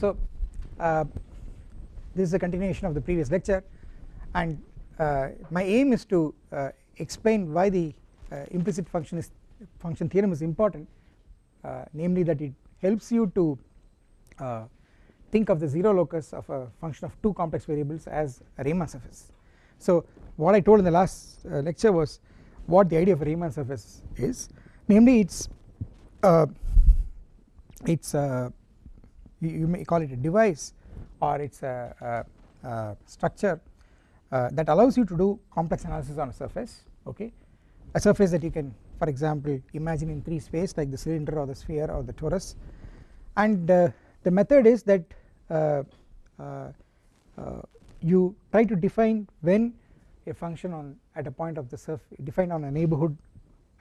so uh, this is a continuation of the previous lecture and uh, my aim is to uh, explain why the uh, implicit function is function theorem is important uh, namely that it helps you to uh, think of the 0 locus of a function of two complex variables as a Riemann surface. So what I told in the last lecture was what the idea of a Riemann surface is namely it's it's you, you, may call it a device or it's a, a, a structure uh, that allows you to do complex analysis on a surface okay? A surface that you can for example imagine in 3 space like the cylinder or the sphere or the torus. And uh, the method is that uh, uh, uh you try to define when a function on at a point of the surface defined on a neighbourhood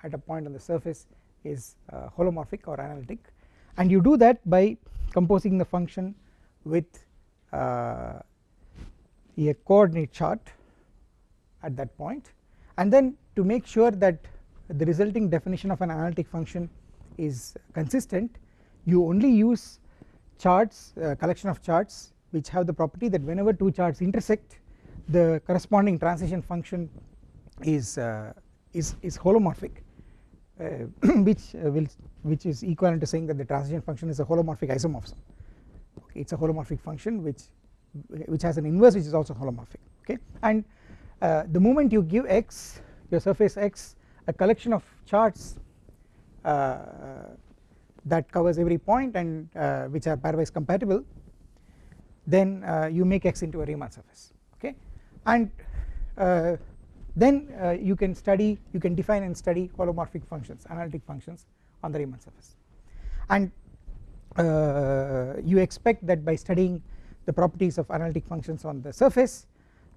at a point on the surface is uh, holomorphic or analytic. And you do that by composing the function with uh, a coordinate chart at that point. And then to make sure that the resulting definition of an analytic function is consistent you only use charts uh, collection of charts which have the property that whenever two charts intersect the corresponding transition function is uh, is is holomorphic which uh, will which is equivalent to saying that the transition function is a holomorphic isomorphism. Okay it is a holomorphic function which which has an inverse which is also holomorphic. Okay and uh, the moment you give x your surface x a collection of charts uh, that covers every point and uh, which are pairwise compatible then uh, you make x into a Riemann surface. Okay and then uh, you can study you can define and study holomorphic functions analytic functions on the Riemann surface and uh, you expect that by studying the properties of analytic functions on the surface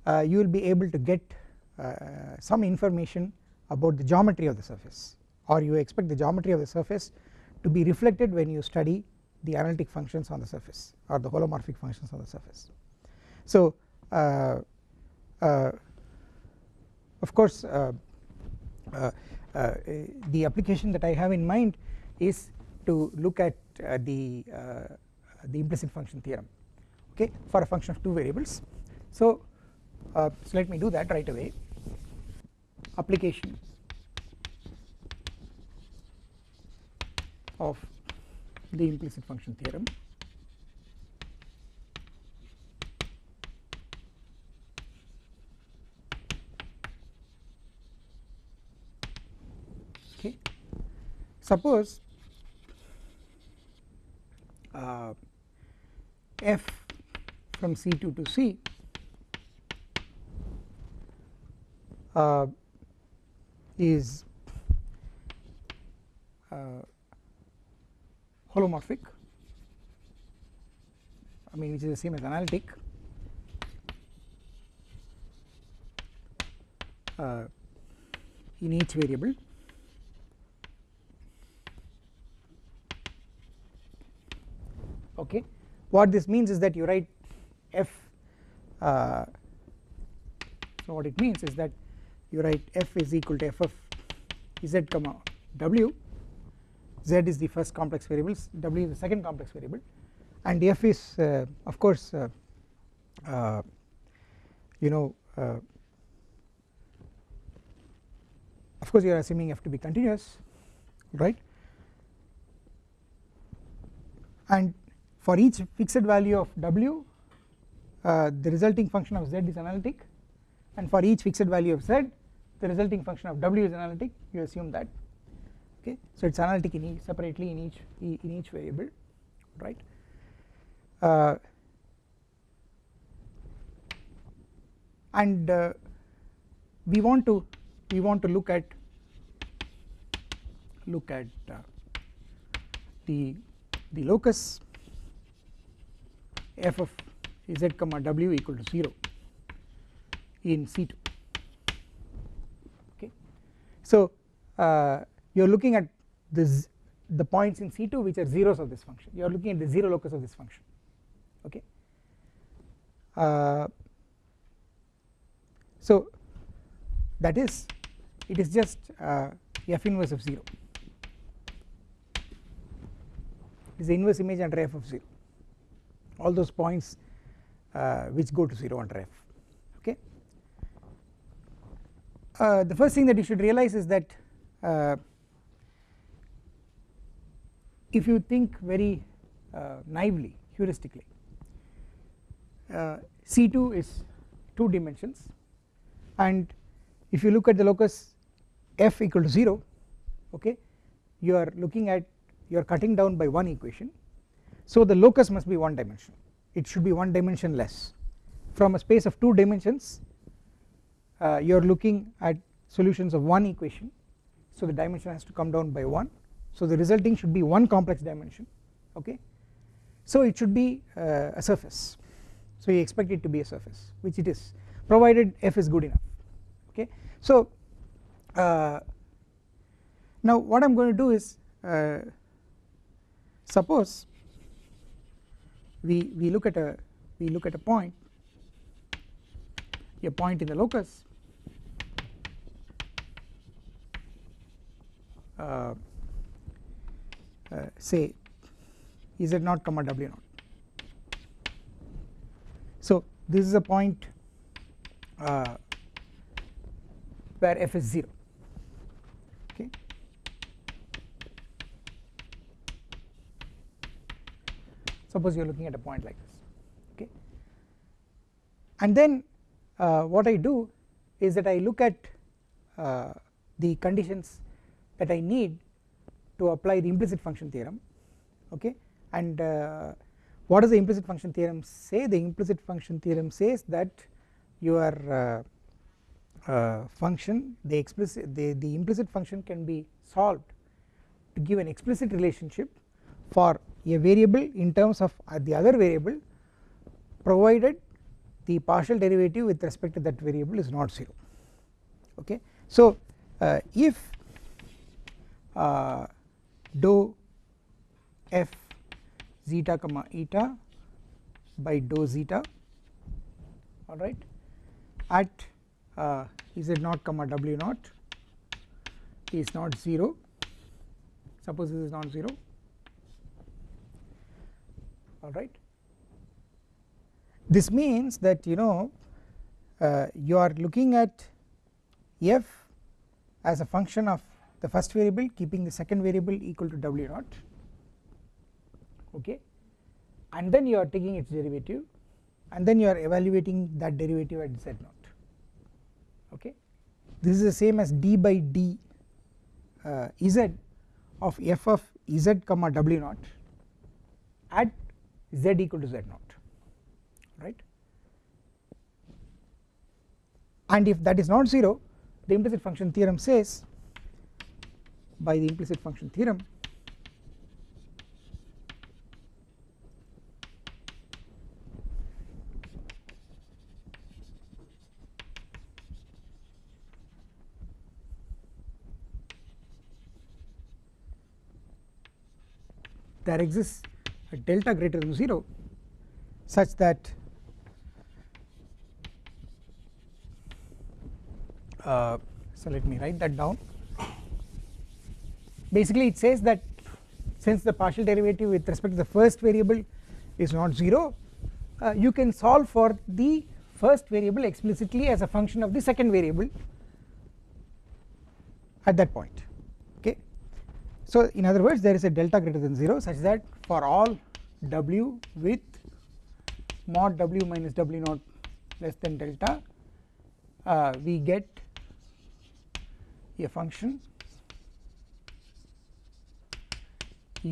uh, you will be able to get uh, some information about the geometry of the surface or you expect the geometry of the surface to be reflected when you study the analytic functions on the surface or the holomorphic functions on the surface. So uh, uh, of course uh, uh, uh, the application that I have in mind is to look at the the implicit function theorem okay for a function of two variables. So so let me do that right away. Application of the implicit function theorem suppose uh, f from C2 to C uh, is uh, holomorphic. I mean which is the same as analytic. Uh, in each variable okay. What this means is that you write f uh, so what it means is that you write f is equal to f of z comma w. Z is the first complex variable w is the second complex variable. And f is uh, of course uh, uh, you know uh, of course you are assuming f to be continuous right? And for each fixed value of w uh, the resulting function of z is analytic. And for each fixed value of z the resulting function of w is analytic. You assume that. Okay? So it is analytic in each separately in each in each variable. Right? Uh, and uh, we want to we want to look at look at uh, the the locus f of z comma w equal to 0 in C2 okay. So uh, you are looking at this the points in C2 which are zeros of this function. You are looking at the 0 locus of this function. Okay. Uh, so that is it is just uh, f inverse of 0 it is the inverse image under f of 0 all those points uh, which go to 0 under f okay? Uh, the first thing that you should realize is that uh, if you think very uh, naively heuristically uh, C2 is 2 dimensions and if you look at the locus f equal to 0 okay you are looking at you are cutting down by one equation so the locus must be one dimension. It should be one dimension less. From a space of 2 dimensions uh, you are looking at solutions of one equation. So the dimension has to come down by 1 so the resulting should be one complex dimension okay? So it should be uh, a surface. So you expect it to be a surface which it is provided f is good enough okay? So uh, now what I am going to do is uh, suppose we we look at a we look at a point a point in the locus uh, uh, say naught comma w naught? So this is a point uh, where f is 0 okay suppose you are looking at a point like this okay? And then uh, what I do is that I look at uh, the conditions that I need to apply the implicit function theorem okay? And uh, what does the implicit function theorem say? The implicit function theorem says that your uh, uh, function the explicit the, the implicit function can be solved to give an explicit relationship for a variable in terms of uh, the other variable provided the partial derivative with respect to that variable is not 0 okay. So uh, if uh, dou f zeta comma eta by dou zeta alright at uh, z naught comma w naught is not 0 suppose this is not 0 alright. This means that you know uh, you are looking at f as a function of the first variable keeping the second variable equal to w naught. Okay. And then you are taking its derivative and then you are evaluating that derivative at z naught. Okay. This is the same as d by d uh, z of f of z comma w naught at z equal to z naught right? And if that is not 0 the implicit function theorem says by the implicit function theorem there exists delta greater than 0 such that uh, so let me write that down. Basically it says that since the partial derivative with respect to the first variable is not 0 uh, you can solve for the first variable explicitly as a function of the second variable at that point so in other words there is a delta greater than 0 such that for all w with mod w minus w naught less than delta uh, we get a function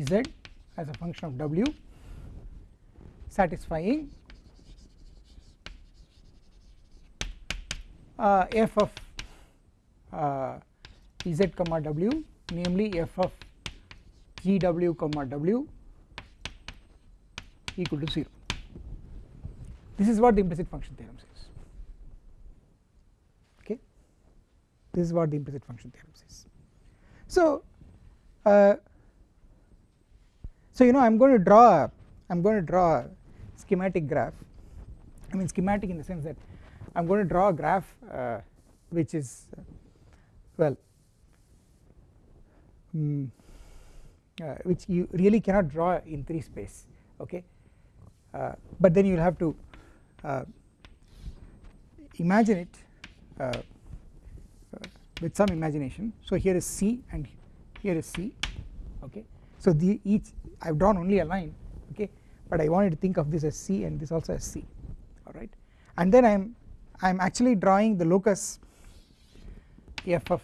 z as a function of w satisfying uh, f of uh, z comma w namely f of g w comma w equal to 0 this is what the implicit function theorem says. Okay? This is what the implicit function theorem says. So uh, so you know I am going to draw I am going to draw a schematic graph. I mean schematic in the sense that I am going to draw a graph uh, which is uh, well um, uh, which you really cannot draw in 3 space okay? Uh, but then you will have to uh, imagine it uh, with some imagination. So here is C and here is C okay? So the each I have drawn only a line okay? But I wanted to think of this as C and this also as C alright and then I am I am actually drawing the locus f of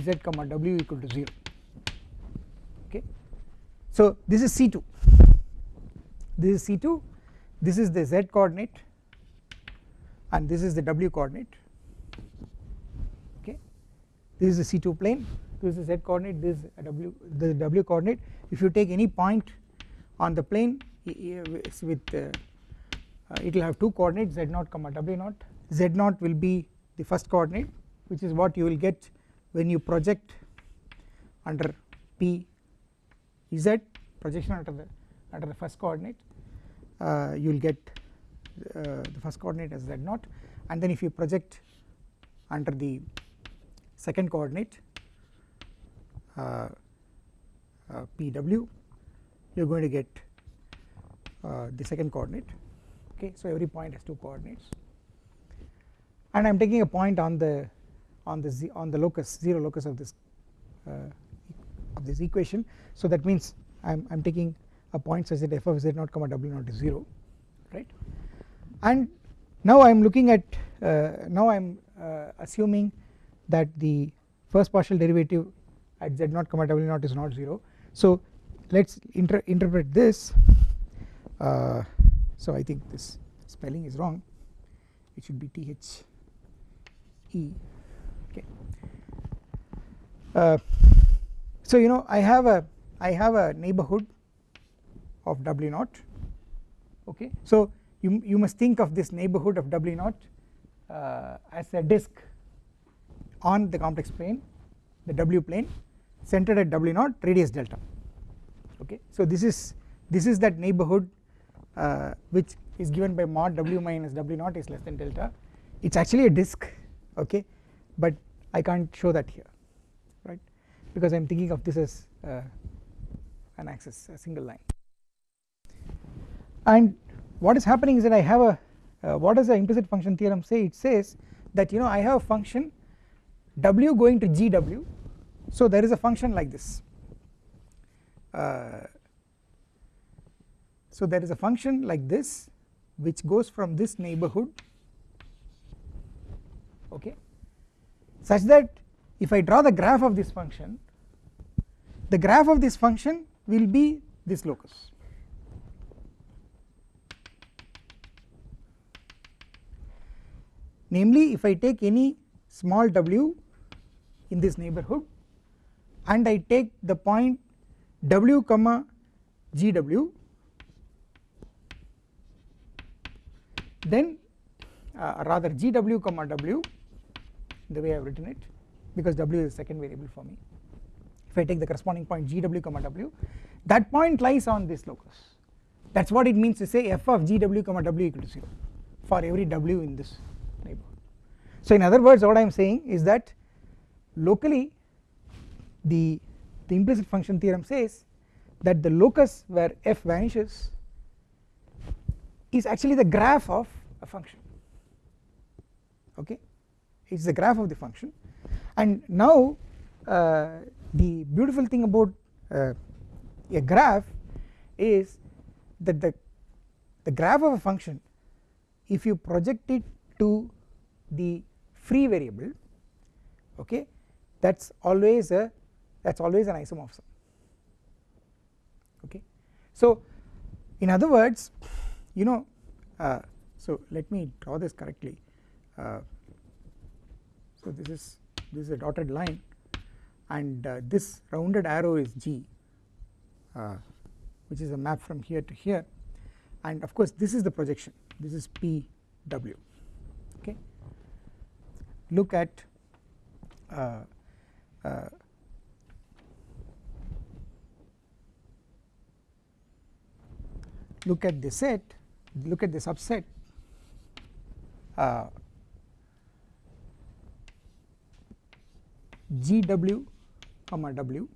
z comma w equal to 0 okay so this is C2 this is C2 this is the z coordinate and this is the w coordinate. Okay. This is the C2 plane this is the z coordinate this is w the w coordinate. If you take any point on the plane with uh, uh, it will have two coordinates z0 comma w0 z0 will be the first coordinate which is what you will get when you project under p z projection under the under the first coordinate uh, you will get uh, the first coordinate as z0 and then if you project under the second coordinate uh, uh, pw you are going to get uh, the second coordinate. Okay so every point has two coordinates. And I am taking a point on the on the z on the locus zero locus of this of this equation. So that means I am I am taking a point such that f of z naught comma w naught is 0 right? And now I am looking at uh, now I am uh, assuming that the first partial derivative at z naught comma w naught is not 0 so let us inter interpret this. Uh, so I think this spelling is wrong. It should be T H E. Okay. Uh, so you know I have a I have a neighborhood of W naught. Okay. So you you must think of this neighborhood of W naught uh, as a disk on the complex plane the W plane centered at W naught radius delta. Okay. So this is this is that neighborhood uh, which is given by mod W minus W naught is less than delta. It is actually a disk okay but I can't show that here right because I am thinking of this as uh, an axis a single line. And what is happening is that I have a uh, what does the implicit function theorem say? It says that you know I have a function w going to gw so there is a function like this. Uh, so there is a function like this which goes from this neighborhood okay such that if I draw the graph of this function the graph of this function will be this locus. Namely if I take any small w in this neighborhood and I take the point w comma gw then uh, rather gw comma w the way I have written it because w is the second variable for me if I take the corresponding point gw comma w that point lies on this locus. That is what it means to say f of gw comma w equal to 0 for every w in this neighborhood. So in other words what I am saying is that locally the, the implicit function theorem says that the locus where f vanishes is actually the graph of a function. Okay? It is the graph of the function. And now uh, the beautiful thing about uh, a graph is that the the graph of a function if you project it to the free variable okay that is always a that is always an isomorphism. Okay. So in other words you know uh, so let me draw this correctly. Uh, so this is this is a dotted line and uh, this rounded arrow is G uh, which is a map from here to here. And of course this is the projection. This is PW okay. Look at uh, uh, look at the set look at the subset uh, GW comma W.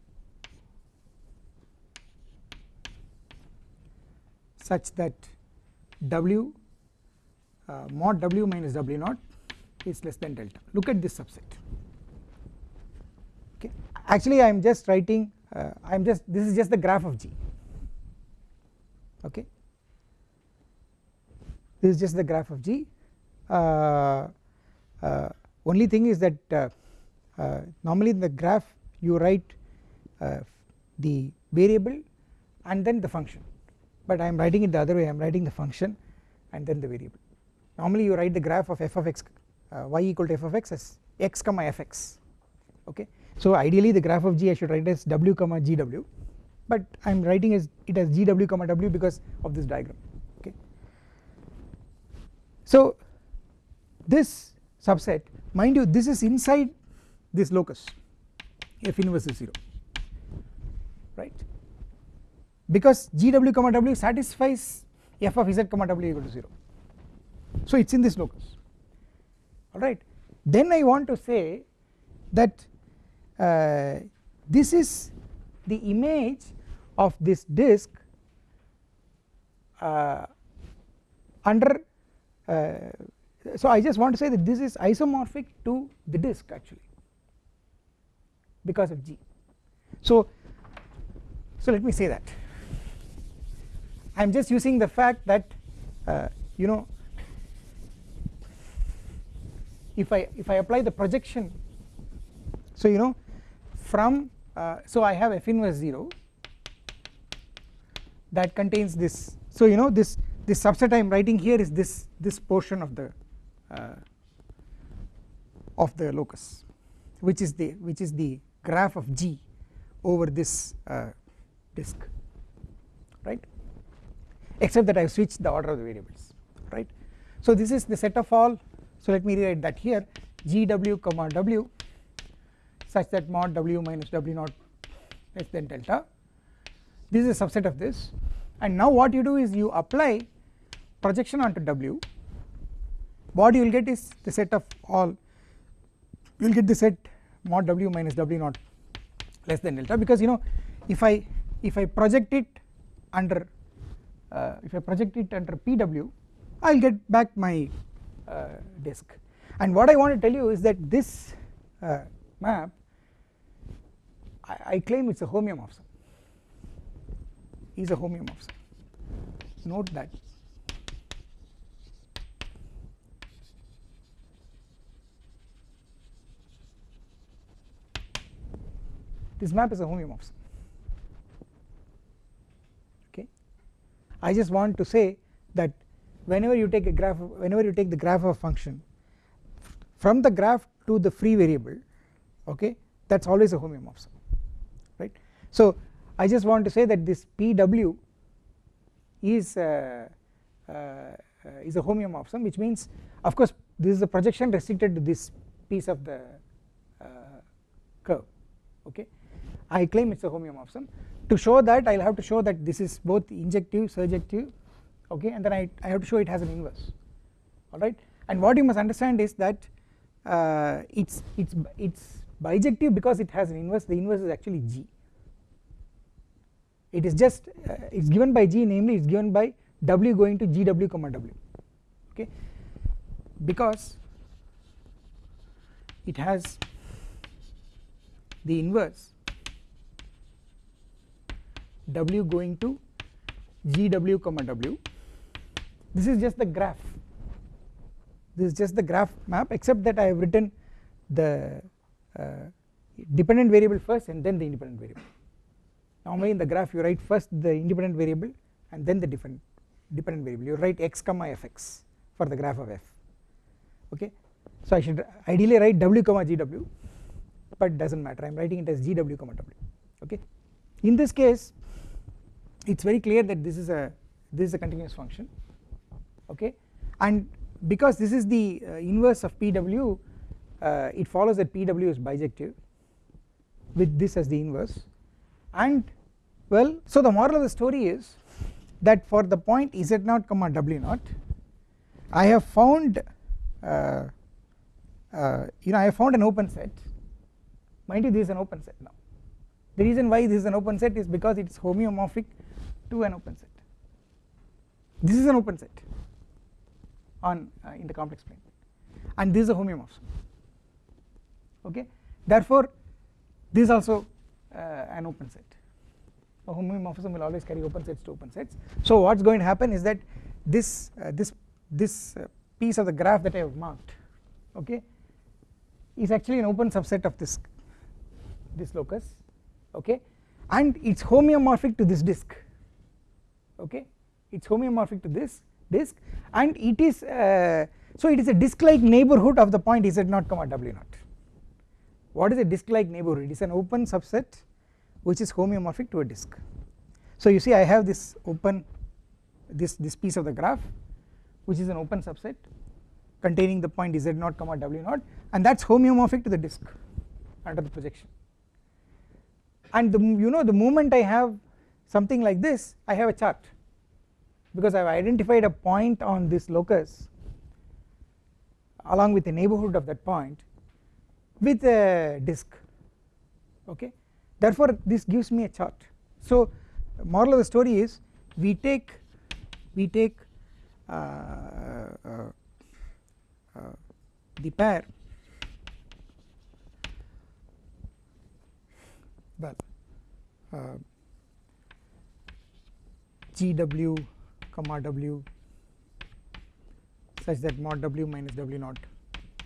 Such that W uh, mod W minus W naught is less than delta. Look at this subset. Okay. Actually I am just writing uh, I am just this is just the graph of G. Okay. This is just the graph of G. Uh, uh, only thing is that uh, uh, normally in the graph you write uh, the variable and then the function. But I am writing it the other way I am writing the function and then the variable. Normally you write the graph of f of x y equal to f of x as x comma fx okay? So ideally the graph of g I should write as w comma gw but I am writing as it as gw comma w because of this diagram okay. So this subset mind you this is inside this locus f inverse is 0 right? Because gw comma w satisfies f of z comma w equal to 0 so it is in this locus. Alright? Then I want to say that uh, this is the image of this disk uh, under uh, so I just want to say that this is isomorphic to the disk actually because of G. So so let me say that. I am just using the fact that uh, you know if I if I apply the projection so you know from uh, so I have f inverse 0 that contains this. So you know this this subset I am writing here is this this portion of the uh, of the locus which is the which is the graph of G over this uh, disk right? Except that I have switched the order of the variables right. So this is the set of all. So let me rewrite that here. Gw comma w such that mod w minus w naught less than delta. This is a subset of this. And now what you do is you apply projection onto w. What you will get is the set of all. You will get the set mod w minus w naught less than delta. Because you know if I if I project it under uh, if I project it under PW I will get back my uh, disk. And what I want to tell you is that this uh, map I, I, claim it is a homeomorphism is a homeomorphism note that this map is a homeomorphism okay? I just want to say that whenever you take a graph whenever you take the graph of a function from the graph to the free variable okay that is always a homeomorphism right. So I just want to say that this PW is uh, uh, is a homeomorphism which means of course this is a projection restricted to this piece of the uh, curve okay I claim it is a homeomorphism. To show that I will have to show that this is both injective surjective okay and then I, I have to show it has an inverse. Alright and what you must understand is that uh, it's it's it's bijective because it has an inverse. The inverse is actually G. It is just uh, it's given by G namely it's given by W going to GW comma W okay? Because it has the inverse W going to GW comma W. This is just the graph. This is just the graph map except that I have written the uh, dependent variable first and then the independent variable. Normally in the graph you write first the independent variable and then the different dependent variable. You write x comma fx for the graph of f. Okay? So I should ideally write w comma gw but does not matter. I am writing it as gw comma w. Okay? In this case it is very clear that this is a this is a continuous function okay? And because this is the uh, inverse of PW uh, it follows that PW is bijective with this as the inverse. And well so the moral of the story is that for the point z0 comma w 0 I have found uh, uh, you know I have found an open set. Mind you this is an open set now. The reason why this is an open set is because it is homeomorphic to an open set. This is an open set on uh, in the complex plane. And this is a homeomorphism. Okay? Therefore this is also uh, an open set. A homeomorphism will always carry open sets to open sets. So what's going to happen is that this uh, this this uh, piece of the graph that I have marked okay is actually an open subset of this this locus okay? And it's homeomorphic to this disk okay? It's homeomorphic to this disk and it is uh, so it is a disk like neighborhood of the point z naught comma w naught. What is a disk like neighborhood? It is an open subset which is homeomorphic to a disk. So you see I have this open this this piece of the graph which is an open subset containing the point z naught comma w naught and that is homeomorphic to the disk under the projection. And the you know the moment I have something like this I have a chart. Because I have identified a point on this locus along with the neighborhood of that point with a disk okay? Therefore this gives me a chart. So moral of the story is we take we take uh, uh, uh, the pair. Well uh, GW comma W such that mod W minus W naught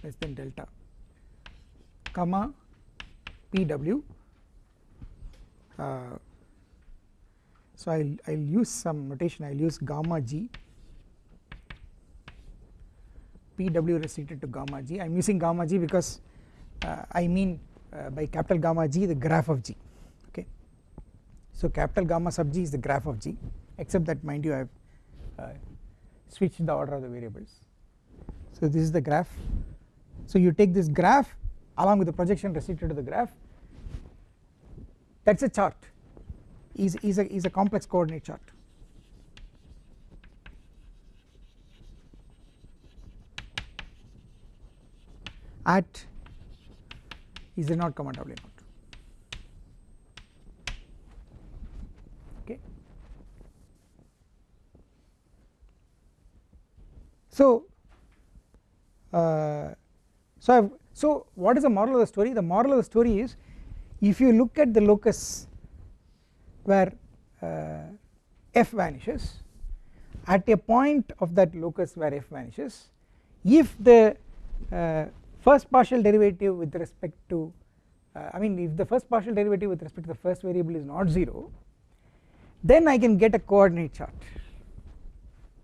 less than delta comma PW uh, so I'll I'll use some notation. I'll use gamma g. PW restricted to gamma g. I'm using gamma g because uh, I mean uh, by capital gamma g the graph of g okay? So capital gamma sub g is the graph of g except that mind you I have uh, switched the order of the variables. So this is the graph. So you take this graph along with the projection restricted to the graph. That is a chart. Is, is, a, is a complex coordinate chart. At z naught comma w so uh, so I've, so what is the moral of the story? The moral of the story is if you look at the locus where uh, f vanishes at a point of that locus where f vanishes if the uh, first partial derivative with respect to uh, I mean if the first partial derivative with respect to the first variable is not 0 then I can get a coordinate chart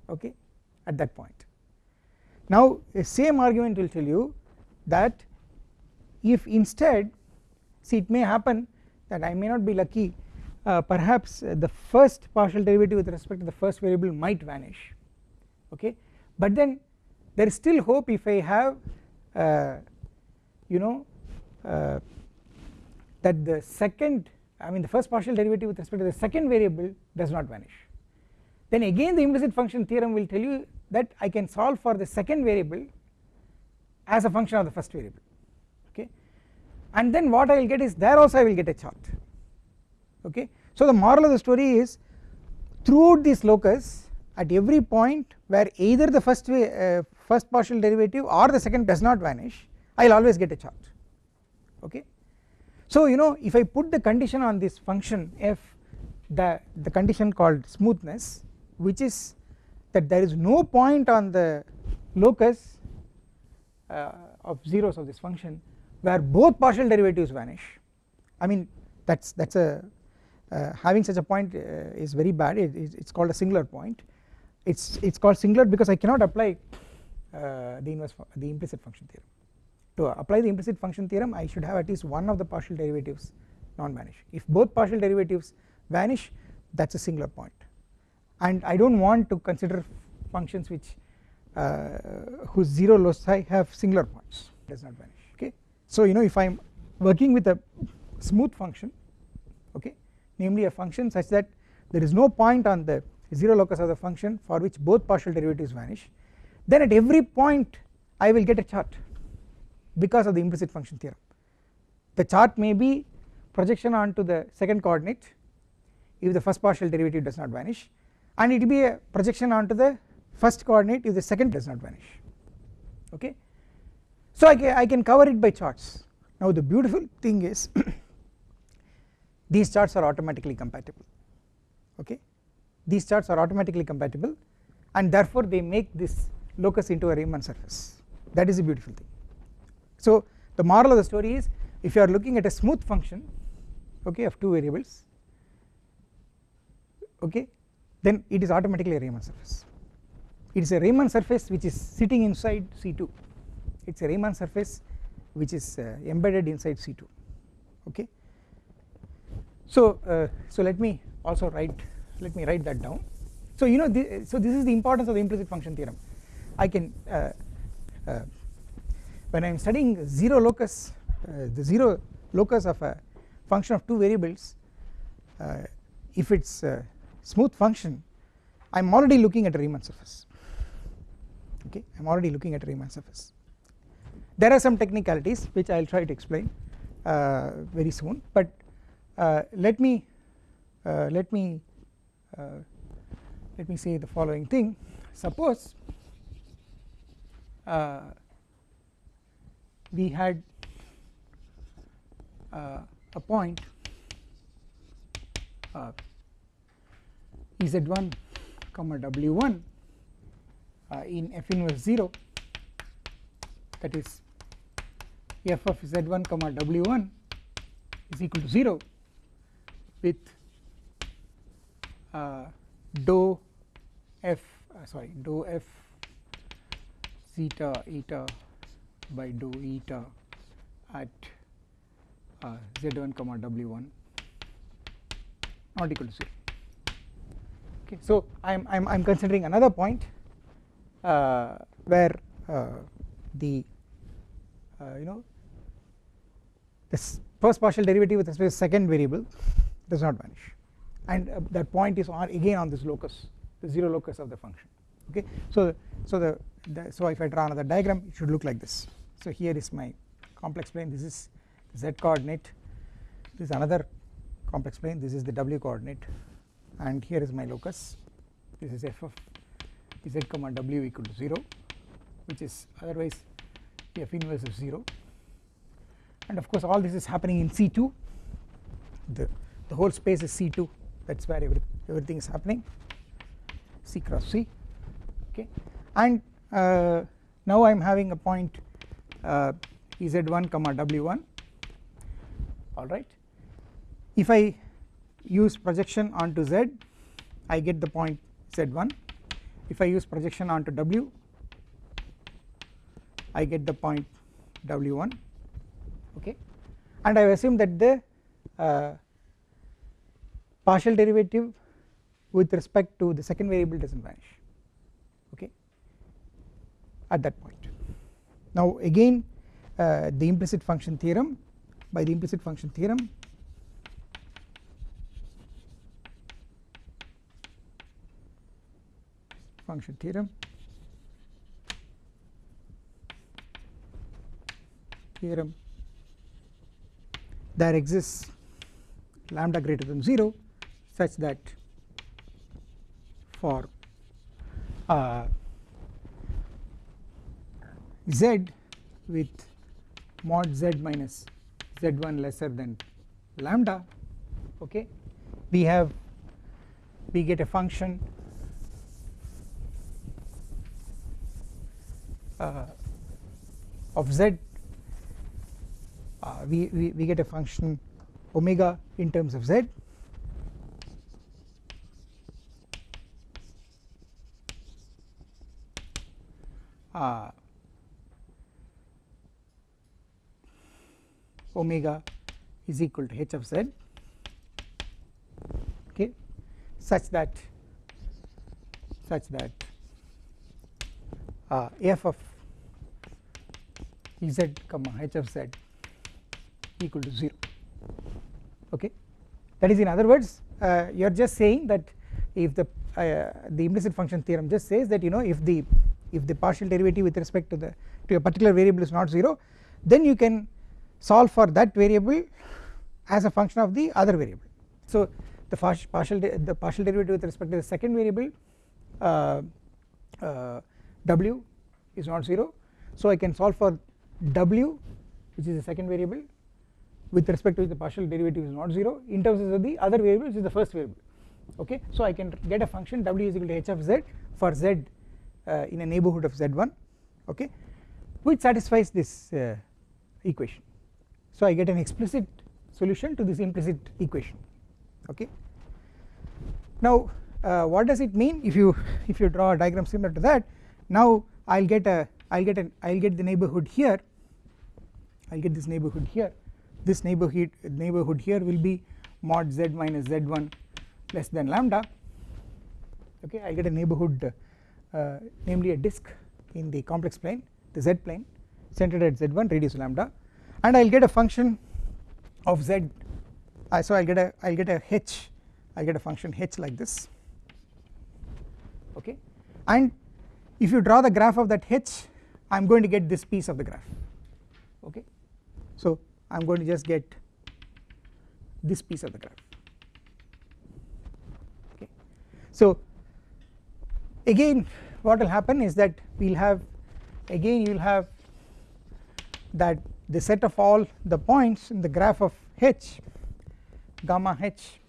okay at that point now the same argument will tell you that if instead see it may happen that I may not be lucky uh, perhaps the first partial derivative with respect to the first variable might vanish okay? But then there is still hope if I have uh, you know uh, that the second I mean the first partial derivative with respect to the second variable does not vanish. Then again the implicit function theorem will tell you that I can solve for the second variable as a function of the first variable okay and then what I will get is there also I will get a chart okay. So the moral of the story is throughout this locus at every point where either the first uh, first partial derivative or the second does not vanish I will always get a chart okay. So you know if I put the condition on this function f the, the condition called smoothness which is that there is no point on the locus uh, of zeros of this function where both partial derivatives vanish. I mean that's that's a uh, having such a point uh, is very bad. It, it's called a singular point. It's it's called singular because I cannot apply uh, the inverse the implicit function theorem. To apply the implicit function theorem I should have at least one of the partial derivatives non-vanish. If both partial derivatives vanish that's a singular point and I don't want to consider functions which uh, whose zero loci have singular points does not vanish okay. so you know if I am working with a smooth function okay namely a function such that there is no point on the 0 locus of the function for which both partial derivatives vanish then at every point I will get a chart because of the implicit function theorem the chart may be projection onto the second coordinate if the first partial derivative does not vanish and it will be a projection onto the first coordinate if the second does not vanish. Okay. So I can, I can cover it by charts. Now the beautiful thing is these charts are automatically compatible. Okay? These charts are automatically compatible and therefore they make this locus into a Riemann surface. That is a beautiful thing. So the moral of the story is if you are looking at a smooth function okay of two variables okay then it is automatically a Riemann surface. It is a Riemann surface which is sitting inside C2 it is a Riemann surface which is uh, embedded inside C2 okay? So uh, so let me also write let me write that down. So you know so this is the importance of the implicit function theorem. I can uh, uh when I am studying zero locus uh, the 0 locus of a function of two variables uh, if it is a smooth function I am already looking at a Riemann surface. Okay I am already looking at a Riemann surface. There are some technicalities which I will try to explain uh, very soon but uh, let me uh, let me uh, let me say the following thing. Suppose we had uh, a point uh, z1 comma w1 uh, in f inverse 0 that is f of z1 comma w1 is equal to 0 with uh, dou f uh, sorry dou f zeta eta by dou eta at uh, z1 comma w1 not equal to 0 okay. So i am i am i am considering another point uh, where uh, the uh, you know this first partial derivative with respect to second variable does not vanish. And uh, that point is on again on this locus the zero locus of the function. Okay. So so the, the so if i draw another diagram it should look like this. So here is my complex plane. This is z coordinate. This is another complex plane. This is the w coordinate and here is my locus. This is f of z comma w equal to 0 which is otherwise f inverse of 0 and of course all this is happening in C2 the, the whole space is C2 that is where every, everything is happening. C cross C. Okay. And uh, now I am having a point uh, z1 comma w1 alright. If I use projection onto z I get the point z1 if I use projection onto w I get the point w1 okay? And I assume that the uh, partial derivative with respect to the second variable does not vanish okay? At that point. Now again uh, the implicit function theorem by the implicit function theorem function theorem theorem there exists lambda greater than 0 such that for uh, z with mod z minus z1 lesser than lambda okay we have we get a function uh, of z uh, we, we, we get a function omega in terms of z. Uh, omega is equal to h of z. Okay. Such that such that uh, f of z comma h of z equal to 0 okay that is in other words uh, you are just saying that if the uh, the implicit function theorem just says that you know if the if the partial derivative with respect to the to a particular variable is not 0 then you can solve for that variable as a function of the other variable. So the partial the partial derivative with respect to the second variable uh, uh, w is not 0 so I can solve for w which is the second variable with respect to which the partial derivative is not 0 in terms of the other variable which is the first variable. Okay? So I can get a function w is equal to h of z for z uh, in a neighbourhood of z1 okay? Which satisfies this uh, equation? So I get an explicit solution to this implicit equation. Okay? Now uh, what does it mean if you if you draw a diagram similar to that now I'll get a I'll get an I'll get the neighbourhood here. I'll get this neighbourhood here. This neighbourhood neighbourhood here will be mod z minus z1 less than lambda. Okay I will get a neighbourhood uh, namely a disk in the complex plane the z plane centered at z1 radius lambda. And I will get a function of z uh, so I will get a I will get a h I will get a function h like this. Okay and if you draw the graph of that h I am going to get this piece of the graph okay? So I am going to just get this piece of the graph okay? So again what will happen is that we will have again you will have that the set of all the points in the graph of h gamma h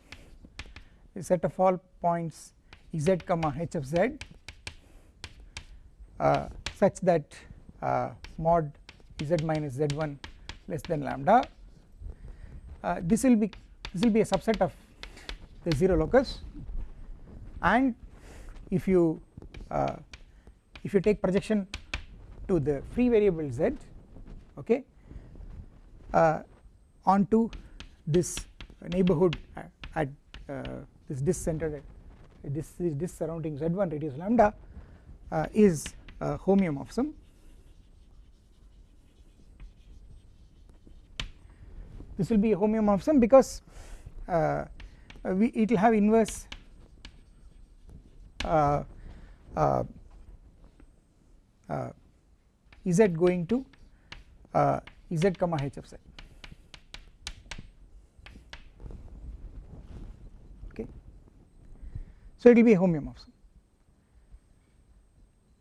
the set of all points z comma h of z such that uh, mod z minus z1 less than lambda. Uh, this will be this will be a subset of the 0 locus. And if you uh, if you take projection to the free variable z okay uh, onto this neighbourhood at uh, this disk centered this this surrounding z1 radius lambda uh, homeomorphism. This will be a homeomorphism because uh, we it will have inverse uh, uh, uh z going to uh, z comma h of z. Okay. So it will be a homeomorphism.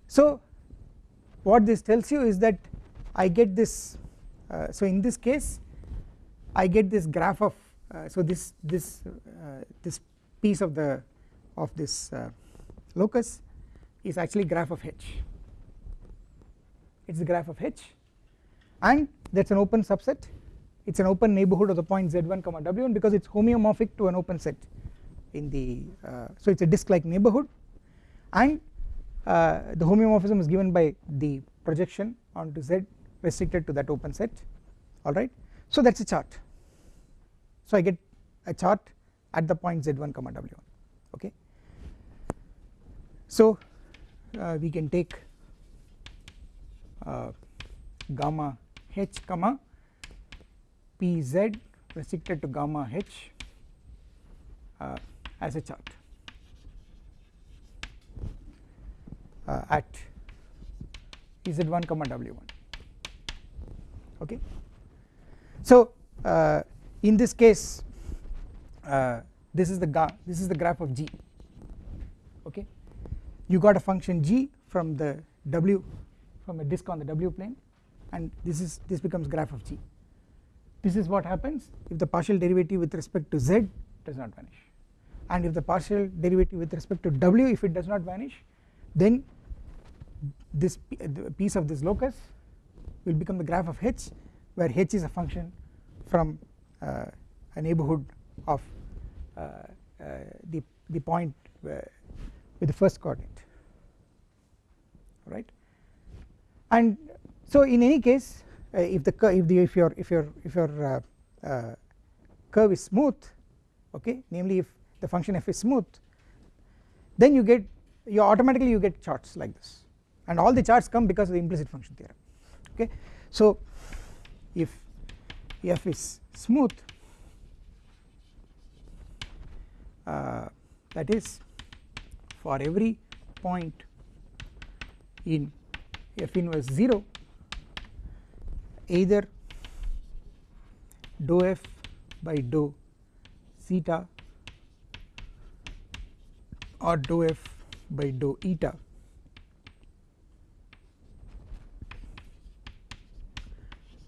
So what this tells you is that I get this uh, so in this case I get this graph of uh, so this this uh, this piece of the of this uh, locus is actually graph of h. It is the graph of h and that is an open subset. It is an open neighbourhood of the point z1 comma w1 because it is homeomorphic to an open set in the uh, so it is a disk like neighbourhood and uh, the homeomorphism is given by the projection onto z restricted to that open set alright so that is a chart. So I get a chart at the point z1 comma w1 okay? So uh, we can take uh, gamma h comma pz restricted to gamma h uh, as a chart uh, at z1 comma w1 okay? So uh, in this case uh, this is the this is the graph of g. Okay? You got a function g from the w from a disk on the w plane and this is this becomes graph of g. This is what happens if the partial derivative with respect to z does not vanish. And if the partial derivative with respect to w if it does not vanish then this piece of this locus will become the graph of h where h is a function from uh, a neighbourhood of uh, uh, the the point with the first coordinate. Right and so in any case if the if the if your if your if your curve is smooth okay namely if the function f is smooth then you get you automatically you get charts like this and all the charts come because of the implicit function theorem. Okay? So if f is smooth uh, that is for every point in f inverse 0 either dou f by dou zeta or dou f by dou eta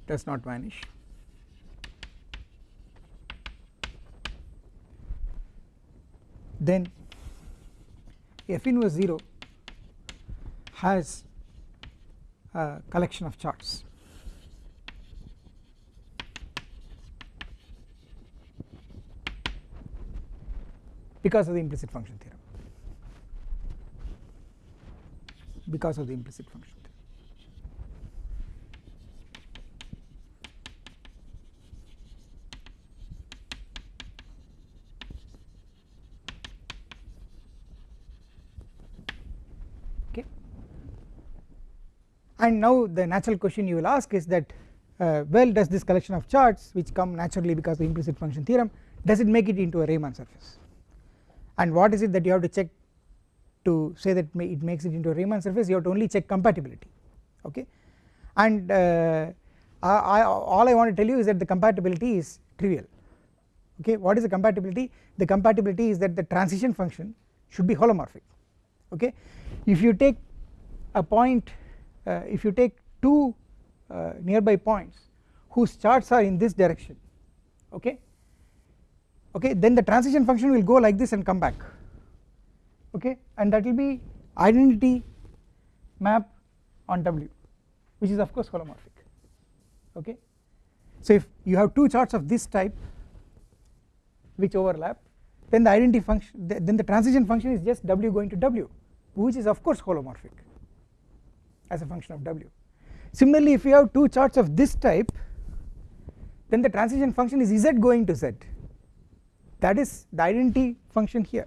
does not vanish. Then f inverse 0 has a collection of charts. Because of the implicit function theorem. Because of the implicit function and now the natural question you will ask is that uh, well does this collection of charts which come naturally because of the implicit function theorem does it make it into a Riemann surface? And what is it that you have to check to say that it makes it into a Riemann surface? You have to only check compatibility okay? And uh, I, I, all I want to tell you is that the compatibility is trivial okay? What is the compatibility? The compatibility is that the transition function should be holomorphic okay? If you take a point if you take two uh, nearby points whose charts are in this direction okay? Okay then the transition function will go like this and come back okay? And that will be identity map on W which is of course holomorphic okay. So if you have two charts of this type which overlap then the identity function then the transition function is just W going to W which is of course holomorphic as a function of W. Similarly if you have two charts of this type then the transition function is Z going to Z. That is the identity function here.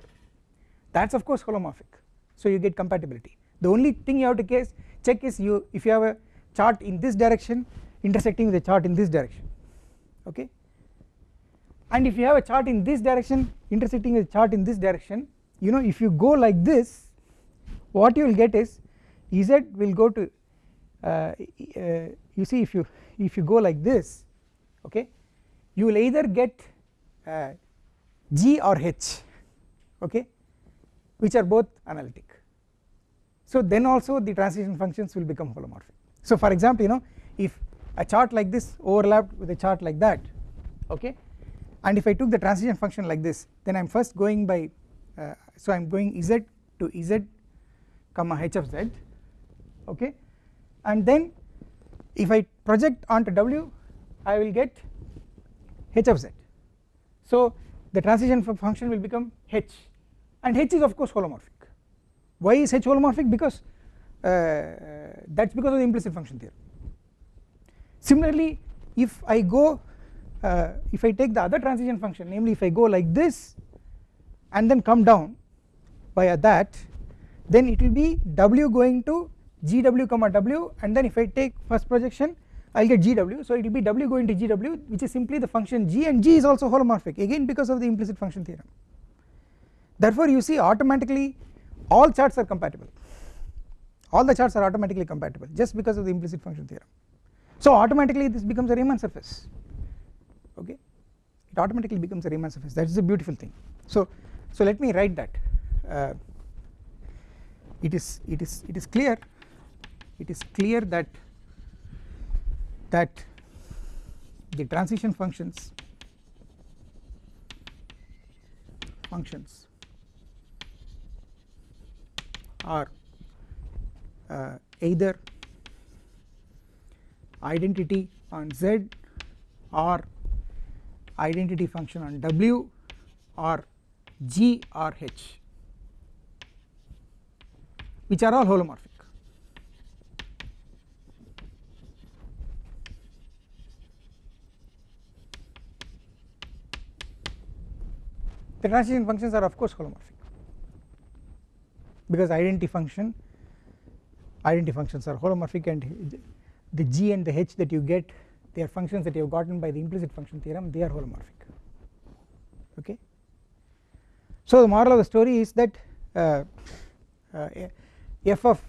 That is of course holomorphic. So you get compatibility. The only thing you have to case check is you if you have a chart in this direction intersecting with a chart in this direction. Okay? And if you have a chart in this direction intersecting with a chart in this direction you know if you go like this what you will get is z will go to uh, uh, you see if you if you go like this okay you will either get uh, G or H okay which are both analytic. So then also the transition functions will become holomorphic. So for example you know if a chart like this overlapped with a chart like that okay and if I took the transition function like this then I am first going by uh, so I am going z to z comma h of z okay? And then if I project onto w I will get h of z. So the transition function will become h. And h is of course holomorphic. Why is h holomorphic? Because uh, that is because of the implicit function theorem. Similarly if I go uh, if I take the other transition function namely if I go like this and then come down via that then it will be w going to gw comma w and then if I take first projection I will get GW so it will be W going to GW which is simply the function G and G is also holomorphic again because of the implicit function theorem. Therefore you see automatically all charts are compatible. All the charts are automatically compatible just because of the implicit function theorem. So automatically this becomes a Riemann surface. Okay? It automatically becomes a Riemann surface. That is a beautiful thing. So so let me write that. Uh, it is it is it is clear it is clear that that the transition functions functions are uh, either identity on z or identity function on w or g or h which are all holomorphic the transition functions are of course holomorphic. Because identity function identity functions are holomorphic and the g and the h that you get they are functions that you have gotten by the implicit function theorem they are holomorphic. Okay? So the moral of the story is that uh, uh, f of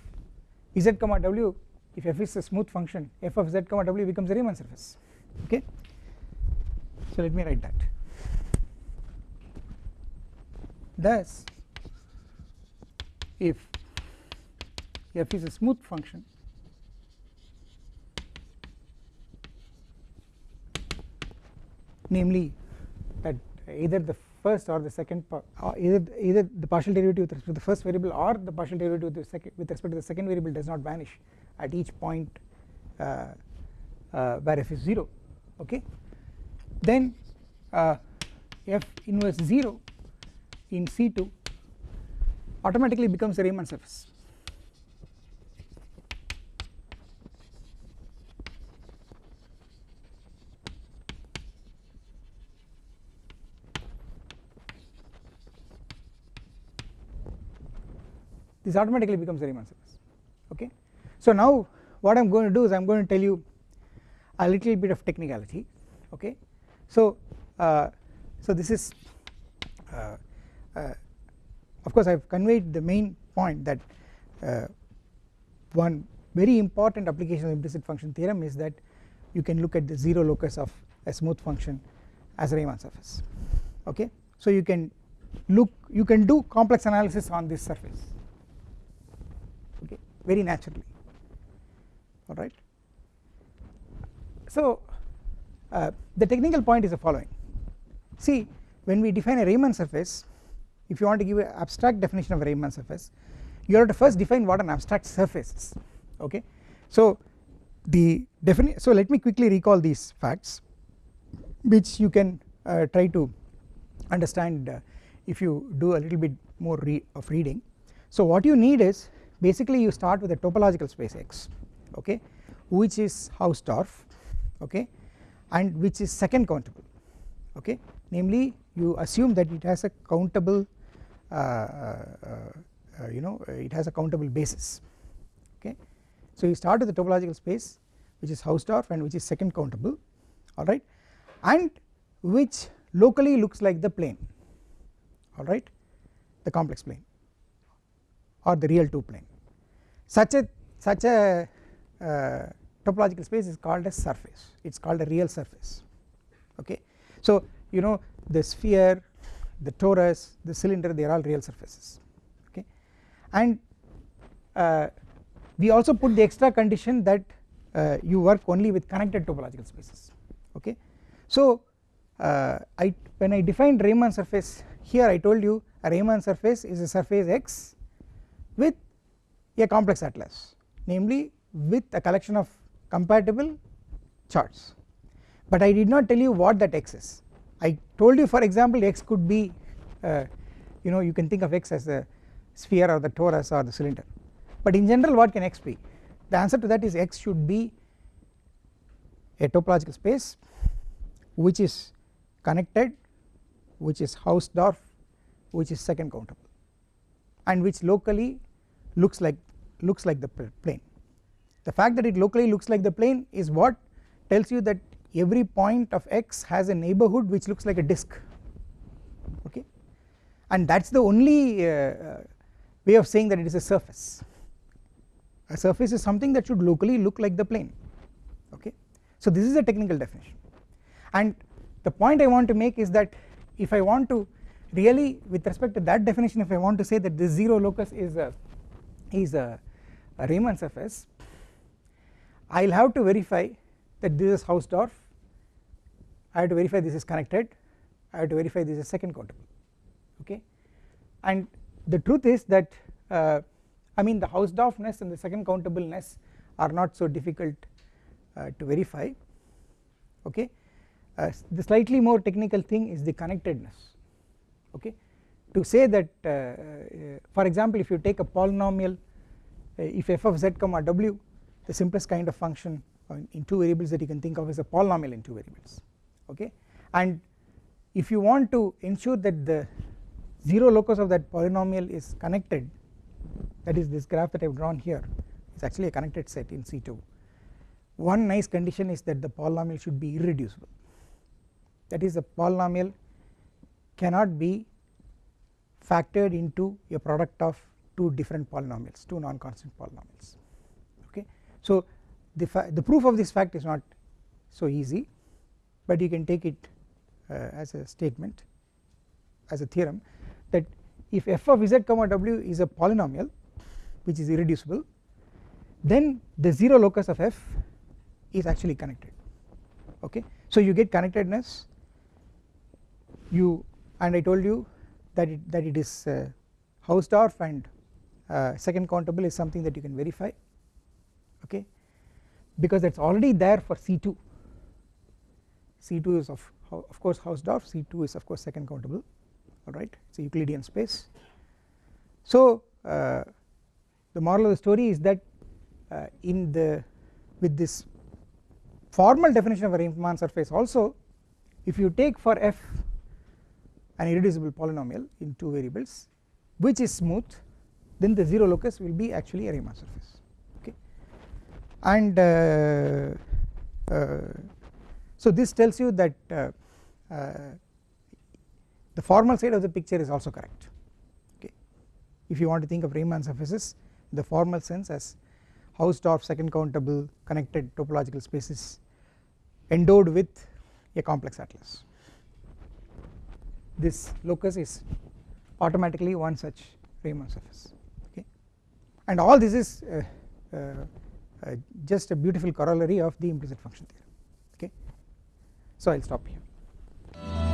z comma w if f is a smooth function f of z comma w becomes a Riemann surface. Okay? So let me write that thus if f is a smooth function namely that either the first or the second or either either the partial derivative with respect to the first variable or the partial derivative with, the second, with respect to the second variable does not vanish at each point uh, uh, where f is 0 okay? Then uh, f inverse 0 in C2 automatically becomes a Riemann surface this automatically becomes a Riemann surface okay. So now what I am going to do is I am going to tell you a little bit of technicality okay. So uh, so this is uh, of course I have conveyed the main point that uh, one very important application of implicit function theorem is that you can look at the 0 locus of a smooth function as a Riemann surface. Okay. So you can look you can do complex analysis on this surface. Okay? Very naturally. Alright. So uh, the technical point is the following. See when we define a Riemann surface if you want to give an abstract definition of a Riemann surface you have to first define what an abstract surface is okay. So the definition so let me quickly recall these facts which you can uh, try to understand uh, if you do a little bit more re of reading. So what you need is basically you start with a topological space X okay which is Hausdorff okay and which is second countable okay namely you assume that it has a countable Uh, uh, uh, you know it has a countable basis. Okay. So you start with the topological space which is Hausdorff and which is second countable. Alright and which locally looks like the plane. Alright the complex plane or the real 2 plane. Such a such a uh, topological space is called a surface. It is called a real surface. Okay. So you know the sphere the torus the cylinder they are all real surfaces okay? And uh, we also put the extra condition that uh, you work only with connected topological spaces okay. So uh, I when I defined Riemann surface here I told you a Riemann surface is a surface X with a complex atlas namely with a collection of compatible charts. But I did not tell you what that X is I told you for example X could be uh, you know you can think of X as the sphere or the torus or the cylinder. But in general what can X be? The answer to that is X should be a topological space which is connected which is Hausdorff which is second countable and which locally looks like looks like the plane. The fact that it locally looks like the plane is what tells you that every point of x has a neighbourhood which looks like a disk okay? And that is the only uh, uh, way of saying that it is a surface. A surface is something that should locally look like the plane okay. So this is a technical definition. And the point I want to make is that if I want to really with respect to that definition if I want to say that this 0 locus is a is a, a Riemann surface I will have to verify that this is Hausdorff I have to verify this is connected I have to verify this is second countable okay? And the truth is that uh, I mean the Hausdorffness and the second countableness are not so difficult uh, to verify okay? Uh, the slightly more technical thing is the connectedness okay? To say that uh, uh, for example if you take a polynomial uh, if f of z comma w the simplest kind of function in two variables that you can think of as a polynomial in two variables okay? And if you want to ensure that the 0 locus of that polynomial is connected that is this graph that I have drawn here is actually a connected set in C2 one nice condition is that the polynomial should be irreducible. That is the polynomial cannot be factored into a product of two different polynomials two non-constant polynomials So the, the proof of this fact is not so easy but you can take it uh, as a statement as a theorem that if f of z comma w is a polynomial which is irreducible then the 0 locus of f is actually connected. Okay? So you get connectedness you and I told you that it that it is uh, Hausdorff and uh, second countable is something that you can verify. Okay because it is already there for C2 C2 is of of course Hausdorff C2 is of course second countable alright it is a Euclidean space. So uh, the moral of the story is that uh, in the with this formal definition of a Riemann surface also if you take for f an irreducible polynomial in two variables which is smooth then the 0 locus will be actually a Riemann surface and uh, uh, so this tells you that uh, the formal side of the picture is also correct. Okay. If you want to think of Riemann surfaces the formal sense as Hausdorff second countable connected topological spaces endowed with a complex atlas. This locus is automatically one such Riemann surface. Okay. And all this is uh, uh, uh, just a beautiful corollary of the implicit function theorem. Okay? So I will stop here.